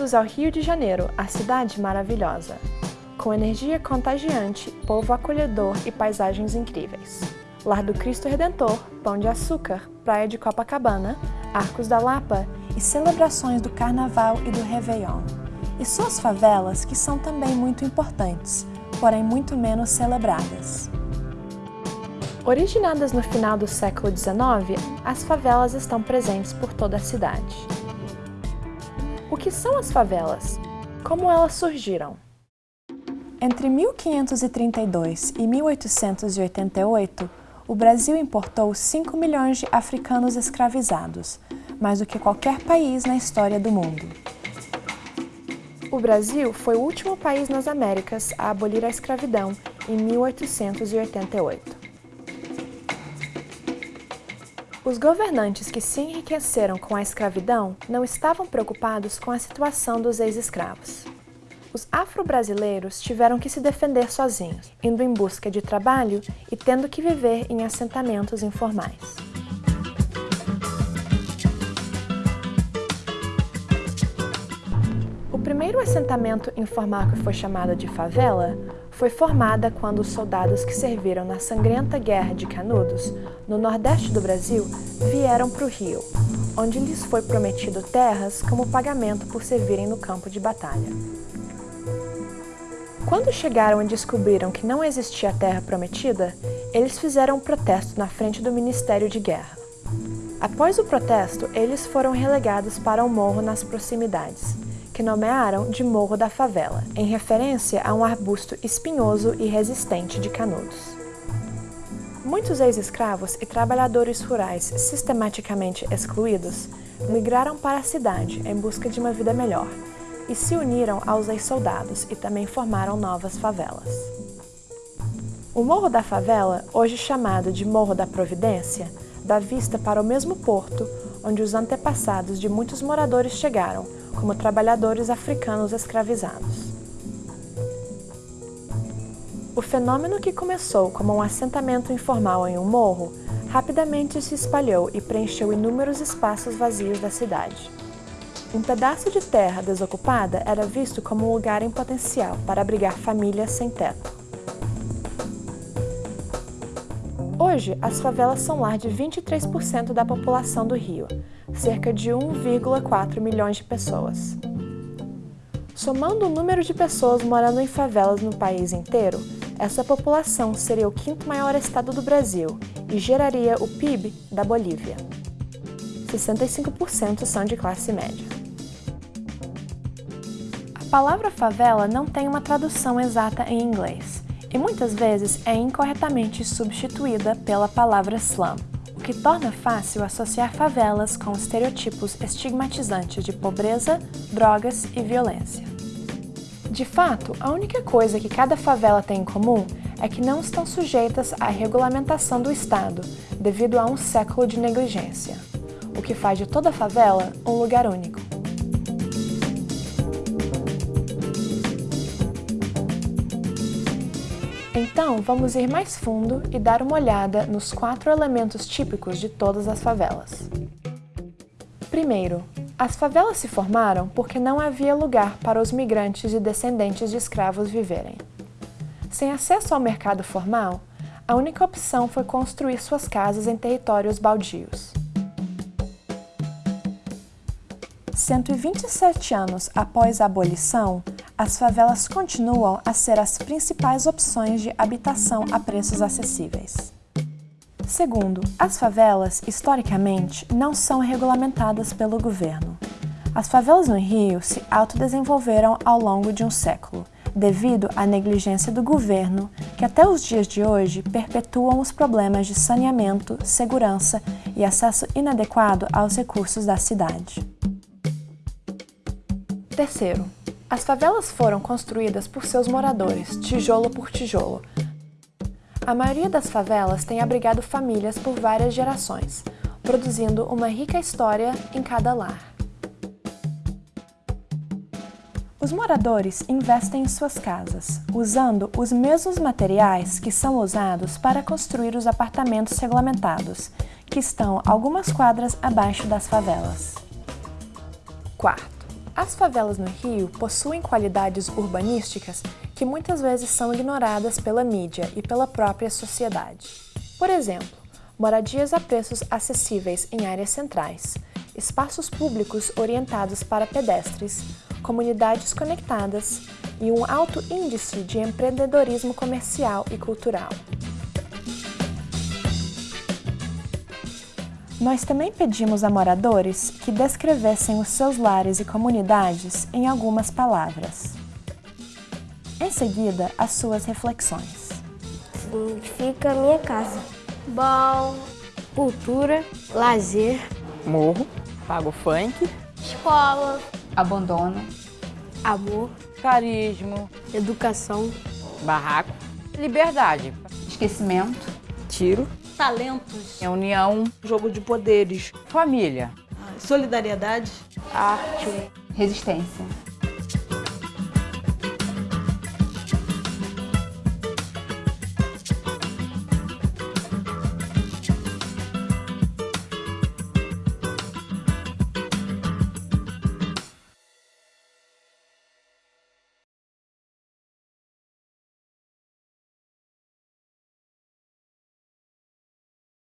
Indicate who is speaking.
Speaker 1: Bem-vindos ao Rio de Janeiro, a cidade maravilhosa. Com energia contagiante, povo acolhedor e paisagens incríveis. Lar do Cristo Redentor, Pão de Açúcar, Praia de Copacabana, Arcos da Lapa e celebrações do Carnaval e do Réveillon. E suas favelas, que são também muito importantes, porém muito menos celebradas. Originadas no final do século XIX, as favelas estão presentes por toda a cidade. O que são as favelas? Como elas surgiram? Entre 1532 e 1888, o Brasil importou 5 milhões de africanos escravizados, mais do que qualquer país na história do mundo. O Brasil foi o último país nas Américas a abolir a escravidão em 1888. Os governantes que se enriqueceram com a escravidão não estavam preocupados com a situação dos ex-escravos. Os afro-brasileiros tiveram que se defender sozinhos, indo em busca de trabalho e tendo que viver em assentamentos informais. Primeiro assentamento informal que foi chamado de favela foi formada quando os soldados que serviram na sangrenta Guerra de Canudos, no nordeste do Brasil, vieram para o Rio, onde lhes foi prometido terras como pagamento por servirem no campo de batalha. Quando chegaram e descobriram que não existia terra prometida, eles fizeram um protesto na frente do Ministério de Guerra. Após o protesto, eles foram relegados para um morro nas proximidades, que nomearam de Morro da Favela, em referência a um arbusto espinhoso e resistente de Canudos. Muitos ex-escravos e trabalhadores rurais sistematicamente excluídos migraram para a cidade em busca de uma vida melhor e se uniram aos ex-soldados e também formaram novas favelas. O Morro da Favela, hoje chamado de Morro da Providência, dá vista para o mesmo porto onde os antepassados de muitos moradores chegaram como trabalhadores africanos escravizados. O fenômeno que começou como um assentamento informal em um morro, rapidamente se espalhou e preencheu inúmeros espaços vazios da cidade. Um pedaço de terra desocupada era visto como um lugar em potencial para abrigar famílias sem teto. Hoje, as favelas são lar de 23% da população do Rio, cerca de 1,4 milhões de pessoas. Somando o número de pessoas morando em favelas no país inteiro, essa população seria o quinto maior estado do Brasil e geraria o PIB da Bolívia. 65% são de classe média. A palavra favela não tem uma tradução exata em inglês, e muitas vezes é incorretamente substituída pela palavra slum, que torna fácil associar favelas com estereotipos estigmatizantes de pobreza, drogas e violência. De fato, a única coisa que cada favela tem em comum é que não estão sujeitas à regulamentação do Estado, devido a um século de negligência, o que faz de toda favela um lugar único. Então, vamos ir mais fundo e dar uma olhada nos quatro elementos típicos de todas as favelas. Primeiro, as favelas se formaram porque não havia lugar para os migrantes e descendentes de escravos viverem. Sem acesso ao mercado formal, a única opção foi construir suas casas em territórios baldios. 127 anos após a abolição, as favelas continuam a ser as principais opções de habitação a preços acessíveis. Segundo, as favelas, historicamente, não são regulamentadas pelo governo. As favelas no Rio se autodesenvolveram ao longo de um século, devido à negligência do governo, que até os dias de hoje perpetuam os problemas de saneamento, segurança e acesso inadequado aos recursos da cidade. Terceiro, as favelas foram construídas por seus moradores, tijolo por tijolo. A maioria das favelas tem abrigado famílias por várias gerações, produzindo uma rica história em cada lar. Os moradores investem em suas casas, usando os mesmos materiais que são usados para construir os apartamentos regulamentados, que estão algumas quadras abaixo das favelas. Quarto. As favelas no Rio possuem qualidades urbanísticas que muitas vezes são ignoradas pela mídia e pela própria sociedade. Por exemplo, moradias a preços acessíveis em áreas centrais, espaços públicos orientados para pedestres, comunidades conectadas e um alto índice de empreendedorismo comercial e cultural. Nós também pedimos a moradores que descrevessem os seus lares e comunidades em algumas palavras. Em seguida, as suas reflexões.
Speaker 2: Significa minha casa.
Speaker 3: Bom.
Speaker 2: Cultura, lazer.
Speaker 4: Morro. Pago funk.
Speaker 3: Escola.
Speaker 5: Abandono.
Speaker 2: Amor.
Speaker 4: Carisma.
Speaker 2: Educação.
Speaker 4: Barraco. Liberdade.
Speaker 5: Esquecimento.
Speaker 4: Tiro.
Speaker 3: Talentos.
Speaker 4: União.
Speaker 6: Jogo de poderes.
Speaker 4: Família.
Speaker 6: Solidariedade.
Speaker 2: Arte.
Speaker 5: Resistência.